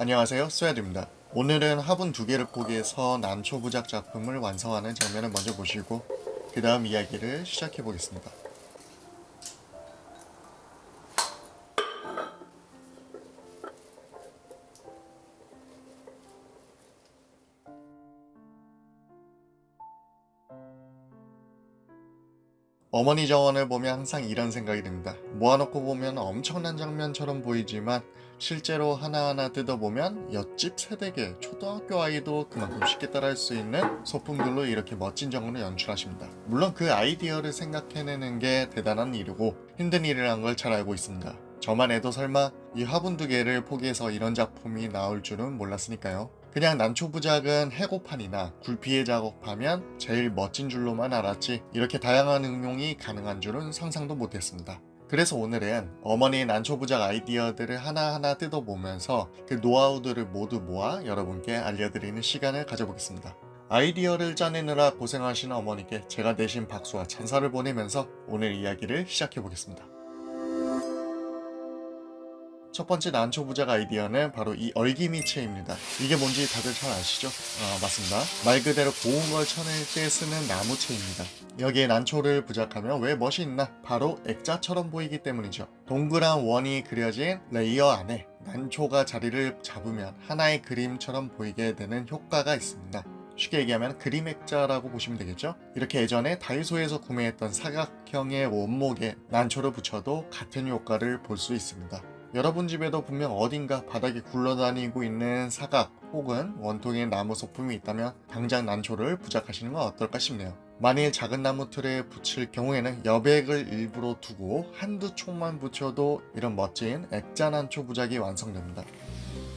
안녕하세요. 소야드입니다. 오늘은 화분 두 개를 포기해서 난초 부작 작품을 완성하는 장면을 먼저 보시고 그 다음 이야기를 시작해 보겠습니다 어머니 정원을 보면 항상 이런 생각이 듭니다. 모아놓고 보면 엄청난 장면처럼 보이지만 실제로 하나하나 뜯어보면 옆집 세대계 초등학교 아이도 그만큼 쉽게 따라할 수 있는 소품들로 이렇게 멋진 정원을 연출하십니다. 물론 그 아이디어를 생각해내는 게 대단한 일이고 힘든 일이란 걸 잘 알고 있습니다. 저만 해도 설마 이 화분 두 개를 포기해서 이런 작품이 나올 줄은 몰랐으니까요. 그냥 난초부작은 해고판이나 굴피에 작업하면 제일 멋진 줄로만 알았지 이렇게 다양한 응용이 가능한 줄은 상상도 못했습니다. 그래서 오늘은 어머니의 난초부작 아이디어들을 하나하나 뜯어보면서 그 노하우들을 모두 모아 여러분께 알려드리는 시간을 가져보겠습니다. 아이디어를 짜내느라 고생하시는 어머니께 제가 대신 박수와 찬사를 보내면서 오늘 이야기를 시작해보겠습니다. 첫 번째 난초 부작 아이디어는 바로 이 얼기미체입니다. 이게 뭔지 다들 잘 아시죠? 어, 맞습니다. 말 그대로 고운 걸 쳐낼 때 쓰는 나무체입니다. 여기에 난초를 부작하면 왜 멋이 있나? 바로 액자처럼 보이기 때문이죠. 동그란 원이 그려진 layer 안에 난초가 자리를 잡으면 하나의 그림처럼 보이게 되는 효과가 있습니다. 쉽게 얘기하면 그림 액자라고 보시면 되겠죠? 이렇게 예전에 다이소에서 구매했던 사각형의 원목에 난초를 붙여도 같은 효과를 볼 수 있습니다. 여러분 집에도 분명 어딘가 바닥에 굴러다니고 있는 사각 혹은 원통의 나무 소품이 있다면 당장 난초를 부작하시는 건 어떨까 싶네요. 만일 작은 나무 틀에 붙일 경우에는 여백을 일부러 두고 한두 촉만 붙여도 이런 멋진 액자 난초 부작이 완성됩니다.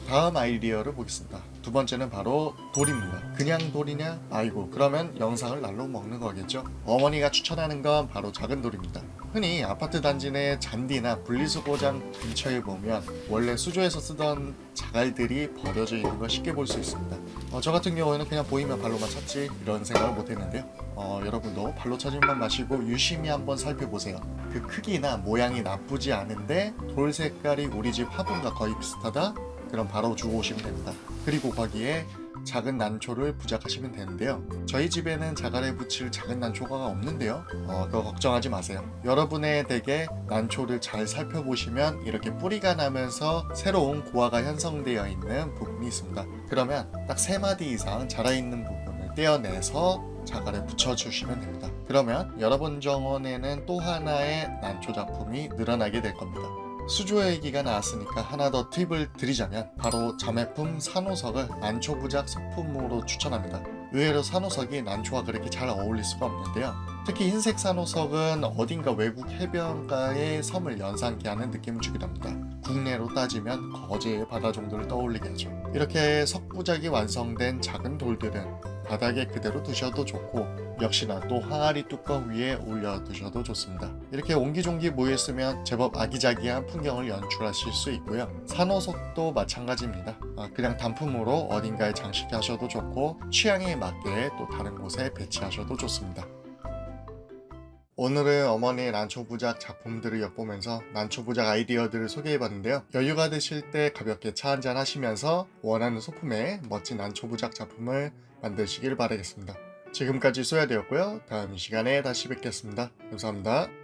다음 아이디어를 보겠습니다. 두 번째는 바로 돌입니다. 그냥 돌이냐? 아이고 그러면 영상을 날로 먹는 거겠죠? 어머니가 추천하는 건 바로 작은 돌입니다. 흔히 아파트 단지 내 잔디나 분리수거장 근처에 보면 원래 수조에서 쓰던 자갈들이 버려져 있는 걸 쉽게 볼 수 있습니다. 어, 저 같은 경우에는 그냥 보이면 발로만 찾지 이런 생각을 못 했는데요. 어, 여러분도 발로 찾을만 마시고 유심히 한번 살펴보세요. 그 크기나 모양이 나쁘지 않은데 돌 색깔이 우리 집 화분과 거의 비슷하다? 그럼 바로 주고 오시면 됩니다. 그리고 거기에 작은 난초를 부작하시면 되는데요. 저희 집에는 자갈에 붙일 작은 난초가 없는데요. 어, 그거 걱정하지 마세요. 여러분의 댁에 난초를 잘 살펴보시면 이렇게 뿌리가 나면서 새로운 고화가 형성되어 있는 부분이 있습니다. 그러면 딱 3마디 이상 자라있는 부분을 떼어내서 자갈에 붙여주시면 됩니다. 그러면 여러분 정원에는 또 하나의 난초 작품이 늘어나게 될 겁니다. 수조 얘기가 나왔으니까 하나 더 팁을 드리자면 바로 자매품 산호석을 난초부작 소품으로 추천합니다. 의외로 산호석이 난초와 그렇게 잘 어울릴 수가 없는데요. 특히 흰색 산호석은 어딘가 외국 해변가의 섬을 연상케 하는 느낌을 주기도 합니다. 국내로 따지면 거제의 바다 정도를 떠올리게 하죠. 이렇게 석부작이 완성된 작은 돌들은 바닥에 그대로 두셔도 좋고 역시나 또 항아리 뚜껑 위에 올려 두셔도 좋습니다. 이렇게 옹기종기 모여있으면 제법 아기자기한 풍경을 연출하실 수 있고요. 산호석도 마찬가지입니다. 아, 그냥 단품으로 어딘가에 장식하셔도 좋고 취향에 맞게 또 다른 곳에 배치하셔도 좋습니다. 오늘은 어머니의 난초부작 작품들을 엿보면서 난초부작 아이디어들을 소개해봤는데요. 여유가 되실 때 가볍게 차 한잔 하시면서 원하는 소품의 멋진 난초부작 작품을 만드시길 바라겠습니다. 지금까지 소야되었고요. 다음 시간에 다시 뵙겠습니다. 감사합니다.